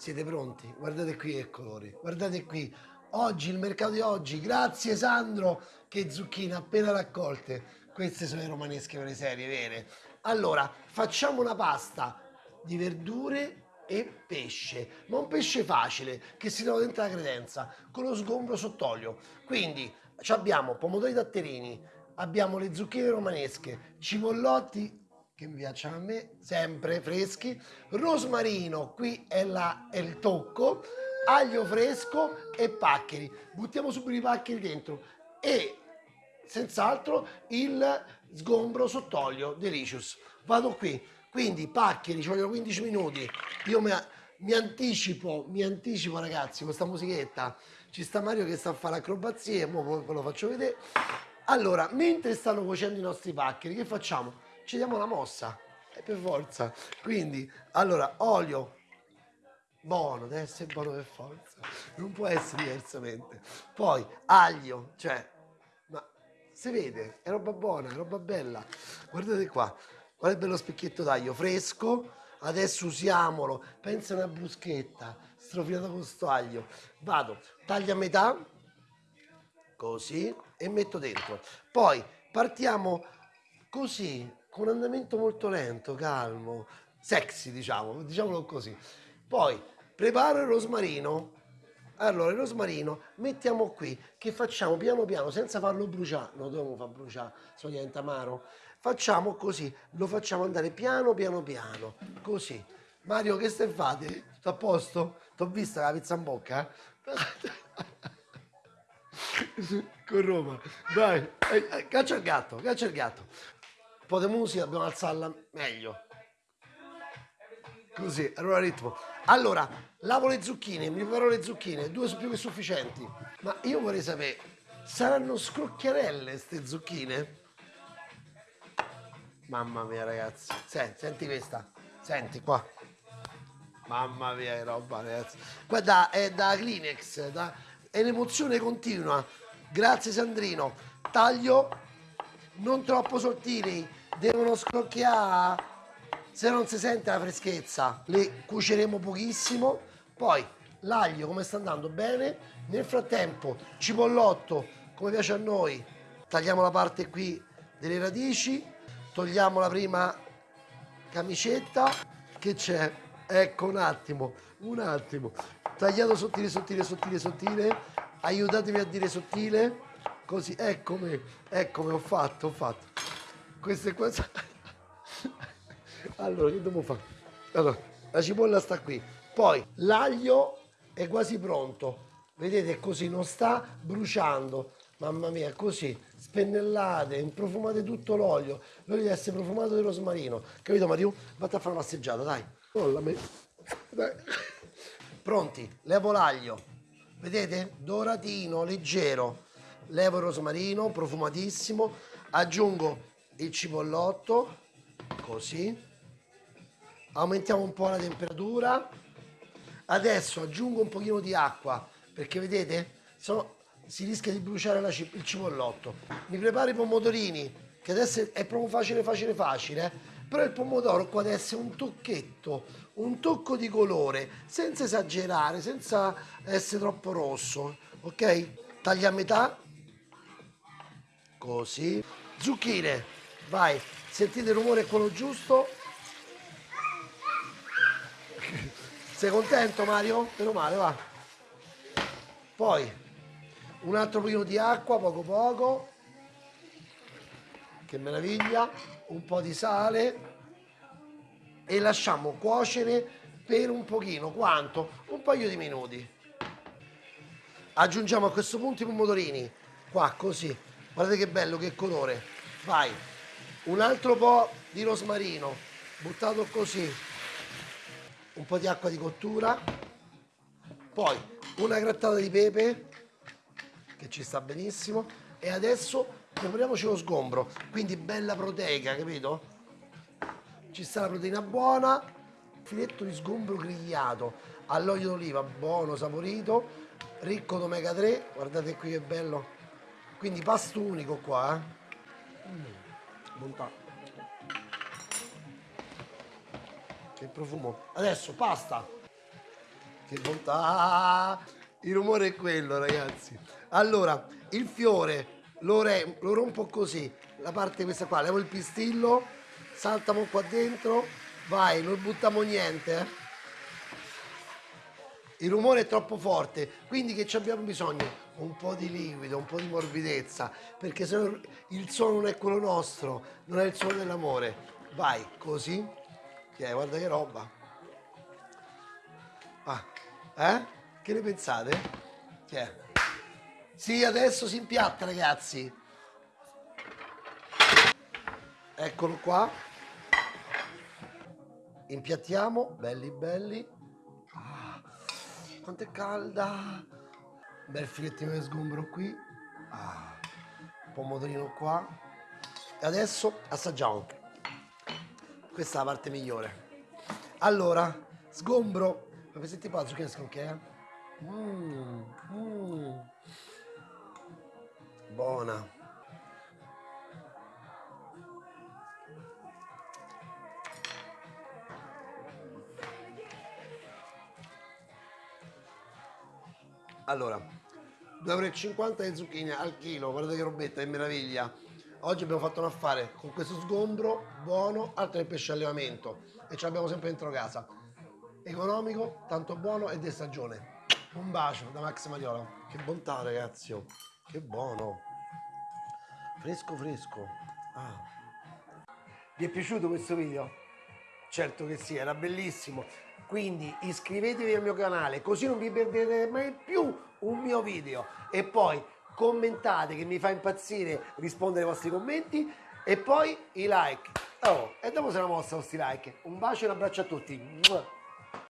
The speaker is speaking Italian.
Siete pronti? Guardate qui che colori, guardate qui. Oggi, il mercato di oggi, grazie Sandro, che zucchine appena raccolte. Queste sono le romanesche per le serie vere. Allora, facciamo una pasta di verdure e pesce, ma un pesce facile che si trova dentro la credenza con lo sgombro sott'olio. Quindi abbiamo pomodori datterini, abbiamo le zucchine romanesche, cipollotti che mi piacciono a me, sempre freschi, rosmarino, qui è, la, è il tocco, aglio fresco e paccheri. Buttiamo subito i paccheri dentro e senz'altro il sgombro sott'olio Delicious. Vado qui, quindi paccheri, ci vogliono 15 minuti. Io mi, mi anticipo, mi anticipo ragazzi questa musichetta. Ci sta Mario che sta a fare acrobazie, ora ve lo faccio vedere. Allora, mentre stanno cuocendo i nostri paccheri, che facciamo? Ci diamo la mossa, e per forza. Quindi, allora, olio, buono, deve essere buono per forza, non può essere diversamente. Poi, aglio, cioè, ma si vede, è roba buona, è roba bella. Guardate qua, guarda il bello specchietto d'aglio, fresco, adesso usiamolo, pensa a una bruschetta, strofinata con sto aglio. Vado, taglio a metà, così, e metto dentro. Poi partiamo così, con un andamento molto lento, calmo, sexy diciamo, diciamolo così. Poi preparo il rosmarino. Allora, il rosmarino mettiamo qui, che facciamo piano piano, senza farlo bruciare, non dobbiamo far bruciare, se no diventa amaro. Facciamo così, lo facciamo andare piano piano piano, così. Mario, che stai fate? Tutto a posto? T'ho vista la pizza in bocca? Con Roma, dai, eh, eh, caccia il gatto, caccia il gatto. Po' di musica, dobbiamo alzarla meglio. Così, allora ritmo. Allora, lavo le zucchine, mi preparo le zucchine, due sono più che sufficienti. Ma io vorrei sapere, saranno scrocchiarelle queste zucchine? Mamma mia ragazzi, senti, senti questa, senti qua. Mamma mia che roba ragazzi. Guarda, è da Kleenex, da... è un'emozione continua. Grazie Sandrino. Taglio non troppo sottili, devono scrocchiare se non si sente la freschezza. Le cuoceremo pochissimo. Poi l'aglio come sta andando bene? Nel frattempo cipollotto come piace a noi tagliamo la parte qui delle radici togliamo la prima camicetta. Che c'è? Ecco un attimo un attimo. Tagliato sottile sottile sottile sottile. Aiutatemi a dire sottile. Così eccomi eccomi ho fatto ho fatto queste qua allora, che devo fare? Allora, la cipolla sta qui. Poi l'aglio è quasi pronto. Vedete, così non sta bruciando. Mamma mia, così, spennellate, profumate tutto l'olio. L'olio deve essere profumato di rosmarino. Capito Mario? Vatti a fare una passeggiata, dai. Mollami. Dai. Pronti, levo l'aglio. Vedete? Doratino, leggero. Levo il rosmarino, profumatissimo. Aggiungo il cipollotto, così. Aumentiamo un po' la temperatura. Adesso aggiungo un pochino di acqua perché vedete so, si rischia di bruciare la, il cipollotto mi preparo i pomodorini che adesso è proprio facile facile facile però il pomodoro qua deve essere un tocchetto un tocco di colore senza esagerare senza essere troppo rosso ok? Taglia a metà. Così. Zucchine vai sentite il rumore è quello giusto Sei contento Mario? Meno male, va. Poi un altro pochino di acqua, poco poco. Che meraviglia. Un po' di sale. E lasciamo cuocere per un pochino. Quanto? Un paio di minuti. Aggiungiamo a questo punto i pomodorini. Qua, così. Guardate che bello, che colore. Vai. Un altro po' di rosmarino. Buttato così un po' di acqua di cottura, poi una grattata di pepe, che ci sta benissimo, e adesso prepariamoci lo sgombro, quindi bella proteica, capito? Ci sta la proteina buona, filetto di sgombro grigliato all'olio d'oliva, buono, saporito, ricco d'omega 3, guardate qui che bello, quindi pasto unico qua, eh? mm, bontà. che profumo adesso pasta che bontà! Il rumore è quello, ragazzi. Allora, il fiore lo, re- lo rompo così, la parte questa qua, levo il pistillo, saltamo qua dentro, vai, non buttiamo niente, eh. Il rumore è troppo forte, quindi che ci abbiamo bisogno? Un po' di liquido, un po' di morbidezza, perché se no il suono non è quello nostro, non è il suono dell'amore. Vai, così. Che guarda che roba. Ah, eh? Che ne pensate? Che? Sì, adesso si impiatta, ragazzi. Eccolo qua. Impiattiamo, belli belli. Quanto è calda. Bel filettino di sgombro qui. Ah, pomodorino qua. E adesso assaggiamo. Questa è la parte migliore. Allora, sgombro. Ma senti qua, zucchine sconché? Mmm, mmm. Buona. Allora, 2,50 euro di zucchine al chilo, guardate che robetta, che meraviglia. Oggi abbiamo fatto un affare con questo sgombro buono, altro che pesce allevamento e ce l'abbiamo sempre dentro casa. Economico, tanto buono e di stagione. Un bacio da Max Mariola. Che bontà ragazzi, oh. che buono. Fresco fresco. Ah. Vi è piaciuto questo video? Certo che sì, era bellissimo. Quindi iscrivetevi al mio canale così non vi perderete mai più un mio video. E poi commentate che mi fa impazzire rispondere ai vostri commenti e poi i like. Oh, e dopo se la mossa questi like. Un bacio e un abbraccio a tutti.